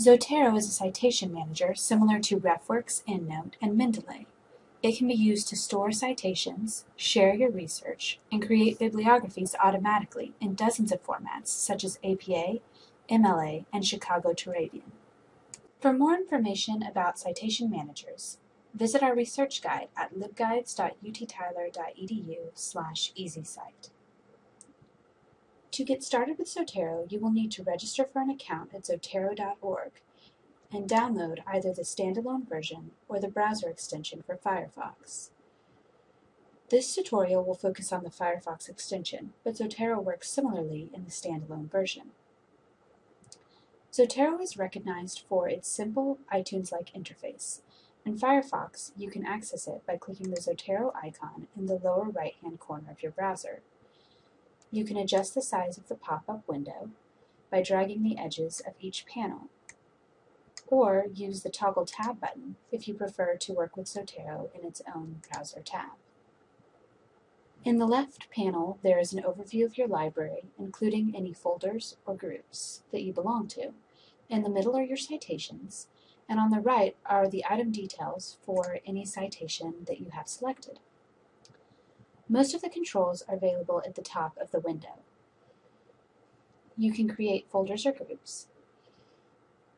Zotero is a citation manager similar to RefWorks, EndNote, and Mendeley. It can be used to store citations, share your research, and create bibliographies automatically in dozens of formats such as APA, MLA, and Chicago Turabian. For more information about citation managers, visit our research guide at libguides.uttyler.edu slash easycite. To get started with Zotero, you will need to register for an account at zotero.org and download either the standalone version or the browser extension for Firefox. This tutorial will focus on the Firefox extension, but Zotero works similarly in the standalone version. Zotero is recognized for its simple iTunes-like interface. In Firefox, you can access it by clicking the Zotero icon in the lower right-hand corner of your browser. You can adjust the size of the pop-up window by dragging the edges of each panel or use the toggle tab button if you prefer to work with Zotero in its own browser tab. In the left panel, there is an overview of your library, including any folders or groups that you belong to. In the middle are your citations, and on the right are the item details for any citation that you have selected. Most of the controls are available at the top of the window. You can create folders or groups,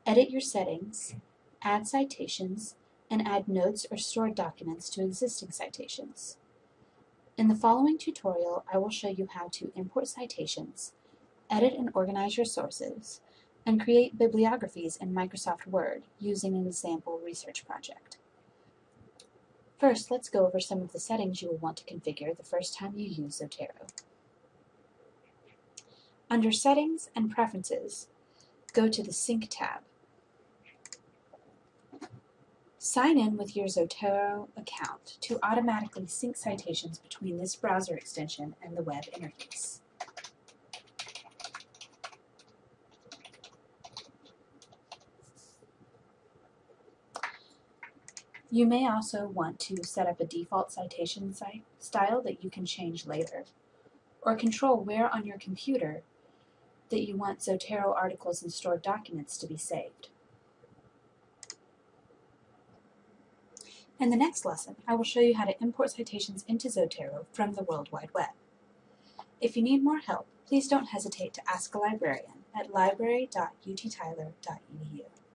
edit your settings, add citations, and add notes or stored documents to existing citations. In the following tutorial, I will show you how to import citations, edit and organize your sources, and create bibliographies in Microsoft Word using an example research project. First, let's go over some of the settings you will want to configure the first time you use Zotero. Under Settings and Preferences, go to the Sync tab. Sign in with your Zotero account to automatically sync citations between this browser extension and the web interface. You may also want to set up a default citation style that you can change later, or control where on your computer that you want Zotero articles and stored documents to be saved. In the next lesson, I will show you how to import citations into Zotero from the World Wide Web. If you need more help, please don't hesitate to ask a librarian at library.uttyler.edu.